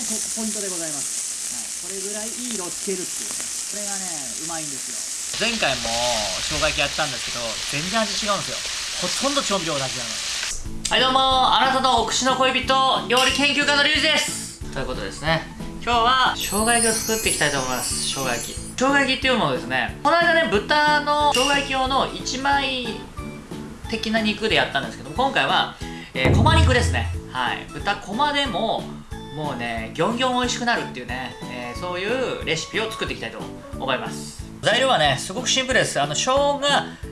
ポイントでございます、はい、これぐらいいい色をつけるっていう。これがねうまいんですよ。前回も生姜焼きやったんですけど全然味違うんですよ。ほとんど調味料同じなの。はいどうもあなたのお口の恋人料理研究家のリュウジです。ということですね。今日は生姜焼きを作っていきたいと思います生姜焼き。生姜焼きっていうものですねこの間ね豚の生姜焼き用の1枚的な肉でやったんですけど今回は、えー、こま肉ですね。はい。豚こまでももうねギョンギョン美味しくなるっていうね、えー、そういうレシピを作っていきたいと思います。材料はねすごくシンプルです。あの生姜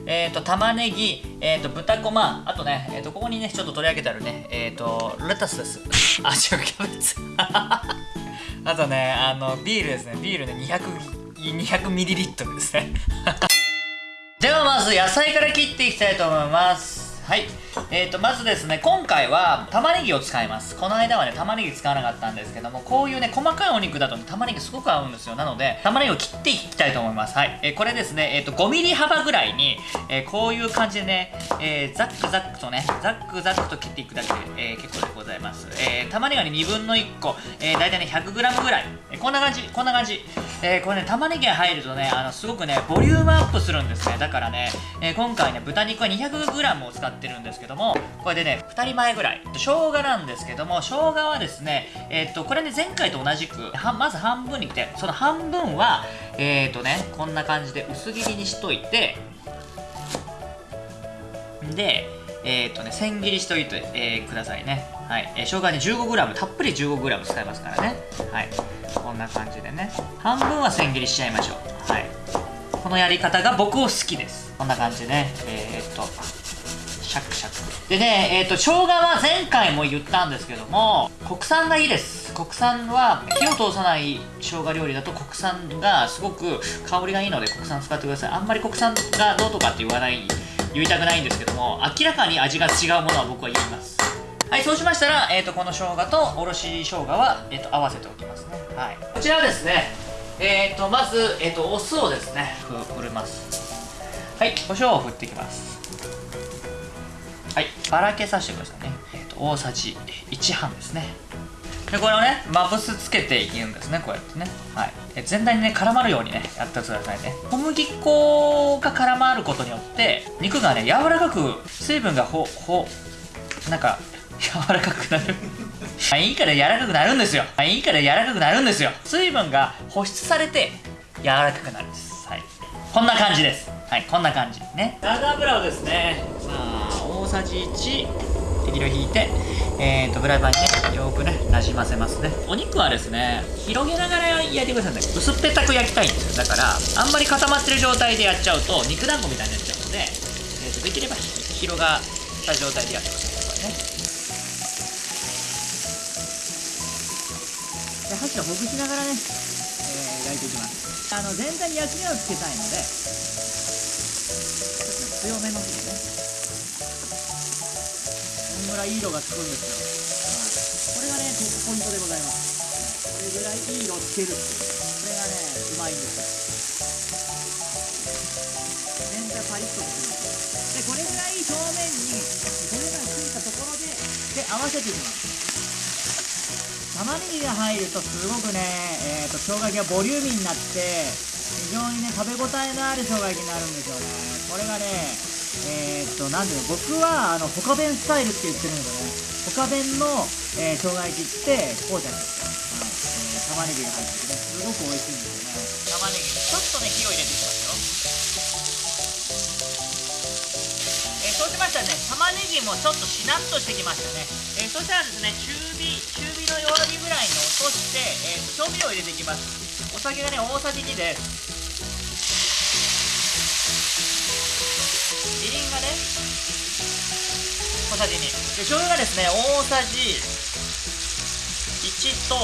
えっ、ー、と玉ねぎえ、ー、と豚こまあとねえ、ー、とここにねちょっと取り上げてあるねえっ、とレタスです。あ違うキャベツ。あとねあのビールですね。ビールね200 200ミリリットルですね。ではまず野菜から切っていきたいと思います。はい。えーとまずですね今回は玉ねぎを使います。この間はね玉ねぎ使わなかったんですけどもこういうね細かいお肉だと、ね、玉ねぎすごく合うんですよ。なので玉ねぎを切っていきたいと思います。はい、えー、これですねえっ、ー、と 5mm 幅ぐらいに、え、こういう感じでね、え、ザックザックとねザックザックと切っていくだけで、え、結構でございます、えー、玉ねぎはね2分の1個、えー、大体ね 100g ぐらい、え、こんな感じこんな感じ、えー、これね玉ねぎが入るとねあのすごくねボリュームアップするんですね。だからね、えー、今回ね豚肉は 200g を使ってるんですけどもこれでね2人前ぐらい。生姜なんですけども生姜はですねえー、っとこれね前回と同じくまず半分に切ってその半分はえー、っとねこんな感じで薄切りにしといてでえー、っとね千切りしといて、えくださいね。はい、えー、生姜ね 15g たっぷり 15g 使いますからね。はい。こんな感じでね。半分は千切りしちゃいましょう。はい。このやり方が僕を好きです。こんな感じでね。えー、っとシャクシャク。でねえっ、ー、と生姜は前回も言ったんですけども国産がいいです。国産は火を通さない生姜料理だと国産がすごく香りがいいので国産使ってください。あんまり国産がどうとかって言わない言いたくないんですけども明らかに味が違うものは僕は言います。はいそうしましたら、えーと、この生姜とおろし生姜は、えーと、合わせておきますね。はい。こちらはですねえーとまず、えー、とお酢をですね振ります。はい胡椒を振っていきます。はいばらけさせてくださいね、えーと、大さじ1半ですね。でこれをねまぶすつけていくんですねこうやってね。はい。え全体にね絡まるようにねやってくださいね。小麦粉が絡まることによって肉がね柔らかく水分がほほなんか柔らかくなる。いいから柔らかくなるんですよ。いいから柔らかくなるんですよ。水分が保湿されて柔らかくなるんです。はい。こんな感じです。はいこんな感じ。ね。サラダ油をですねさあ大さじ1適量引いてえーとフライパンにねよくねなじませますね。お肉はですね広げながら焼いてください。ね薄っぺたく焼きたいんですよ。だからあんまり固まってる状態でやっちゃうと肉団子みたいになっちゃうので、えー、とできれば広がった状態でやってくださいこれね。で箸をほぐしながらね、えー、焼いていきます。あの全体に焼き目をつけたいので強めのらいいい色がつくんですよ、はい、これがねポイントでございますこれぐらいいい色をつけるっていうこれがねうまいんですよ。全体パリッとするでこれぐらい表面に焦げがついたところでで合わせていきます玉ねぎが入るとすごくね、えーと、生姜焼きがボリューミーになって非常にね食べ応えのある生姜焼きになるんですよね。これがね、えー、っと、なんで僕は、あの、ホカ弁スタイルって言ってるんですよね。ホカ弁の、えー、生姜焼きって、こうじゃないですか。はい。えー、玉ねぎが入っててね、すごく美味しいんですよね。玉ねぎちょっとね、火を入れていきますよ。えー、そうしましたらね、玉ねぎもちょっとしなっとしてきましたね。えー、そしたらですね、中火、中火の弱火ぐらいに落として、えー、調味料を入れていきます。お酒がね、大さじ2です。みりんがね小さじ2で醤油がですね大さじ1と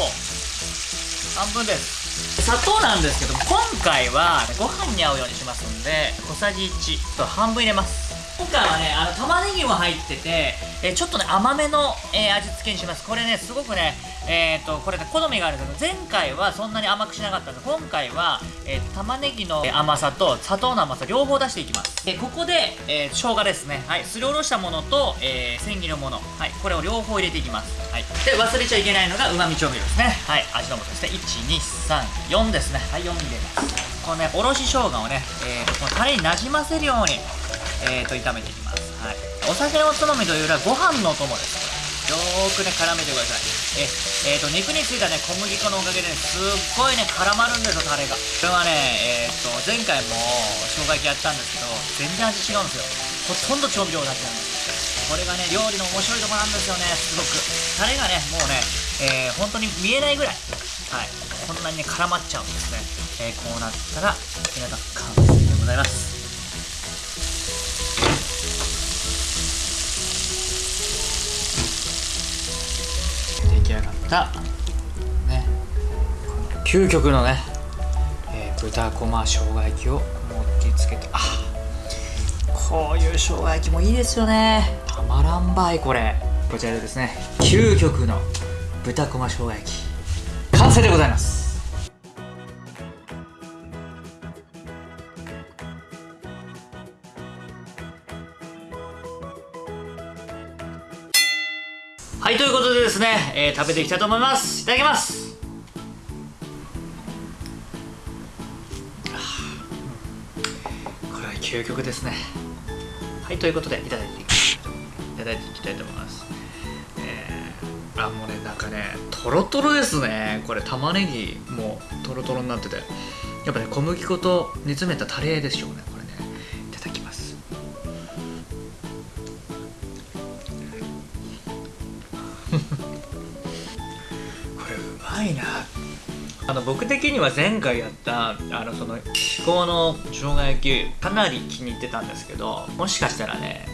半分です。砂糖なんですけど今回はご飯に合うようにしますので小さじ1と半分入れます。今回はねあの玉ねぎも入ってて、えちょっとね甘めの、えー、味付けにします。これねすごくねえーと、これね好みがあるんですけど前回はそんなに甘くしなかったんで今回は、えー、玉ねぎの甘さと砂糖の甘さ両方出していきます。えここで、えー、生姜ですね。はい。すりおろしたものと、えー、千切りのもの。はい。これを両方入れていきます。はい。で忘れちゃいけないのがうまみ調味料ですね。はい。味の素ですね1234ですね。はい。4入れます。このねおろし生姜をね、えー、このタレになじませるようにえーと炒めていきます。はい。お酒のつまみというよりはご飯のお供です。よーくね絡めてください。ええー、と肉についたね小麦粉のおかげでねすっごいね絡まるんですよタレが。これはねえっ、ー、と前回も生姜焼きやったんですけど全然味違うんですよ。ほとんど調味料だけなんです。これがね料理の面白いとこなんですよねすごく。タレがねもうねえー、本当に見えないぐらい。はい。こんなにね絡まっちゃうんですね、えー、こうなったら皆さん完成でございます。た、ね、この究極のね、えー、豚こま生姜焼きを盛り付けてあこういう生姜焼きもいいですよね。たまらんばいこれ。こちらでですね。究極の豚こま生姜焼き。完成でございます。はいということでですね、えー、食べていきたいと思います。いただきます。これは究極ですね。はいということでいただいていただいていきたいと思います。えー、あもうねなんかねとろとろですね。これ玉ねぎもとろとろになってて。やっぱね小麦粉と煮詰めたタレでしょうね。僕的には前回やったあのその至高の生姜焼きかなり気に入ってたんですけどもしかしたらね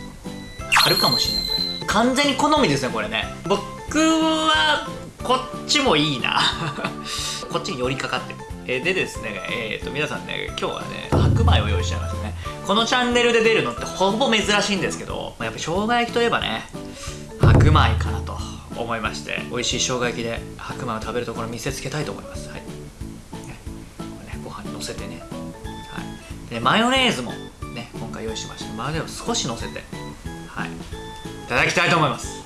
あるかもしれない。完全に好みですねこれね。僕はこっちもいいな。こっちに寄りかかってる。えでですねえっ、と皆さんね今日はね白米を用意しちゃいましたね。このチャンネルで出るのってほぼ珍しいんですけどやっぱ生姜焼きといえばね白米かなと思いまして美味しい生姜焼きで白米を食べるところ見せつけたいと思います、はい。乗、せてね,、はい、でマヨネーズもね今回用意しました。マヨネーズを少し乗せてはい。いただきたいと思います。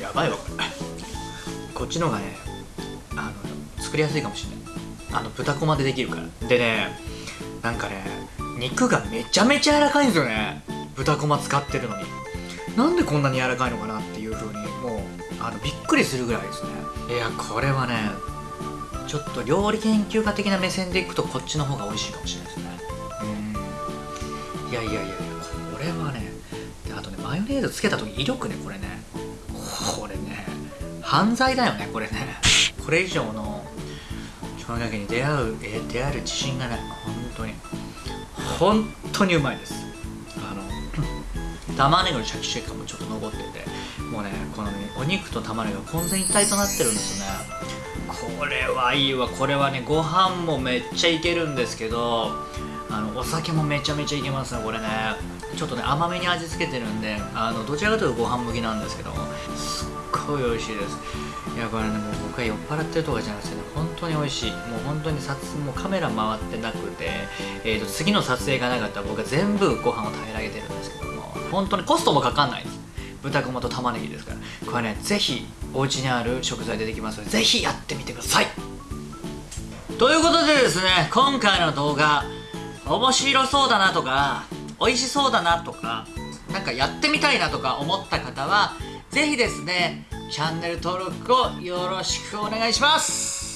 やばいわ。これこっちの方がねあの作りやすいかもしれない。あの豚こまでできるから。でねなんかね肉がめちゃめちゃ柔らかいんですよね。豚こま使ってるのに。なんでこんなに柔らかいのかなっていう風にもうあのびっくりするぐらいですね。いやこれはねちょっと料理研究家的な目線でいくとこっちの方が美味しいかもしれないですね。うん。いやいやいやいやこれはねあとねマヨネーズつけた時威力ねこれね。犯罪だよねこれね。これ以上の生姜焼きに出会うえ出会える自信がない。本当に。本当にうまいです。あの 玉ねぎのシャキシャキ感もちょっと残ってて。もうねこの、ね、お肉と玉ねぎが混然一体となってるんですよね。これはいいわ。これはねご飯もめっちゃいけるんですけどあのお酒もめちゃめちゃいけますねこれね。ちょっとね甘めに味付けてるんであのどちらかというとご飯向きなんですけどもすっごい美味しいです。いやこれねもう僕は酔っ払ってるとかじゃなくてね本当に美味しい。もう本当に撮もカメラ回ってなくて、えーと、次の撮影がなかったら僕は全部ご飯を平らげてるんですけども本当にコストもかかんないです。豚こまと玉ねぎですから。これねぜひお家にある食材でできますのでぜひやってみてください。ということでですね今回の動画面白そうだなとか美味しそうだなとかなんかやってみたいなとか思った方は是非ですねチャンネル登録をよろしくお願いします。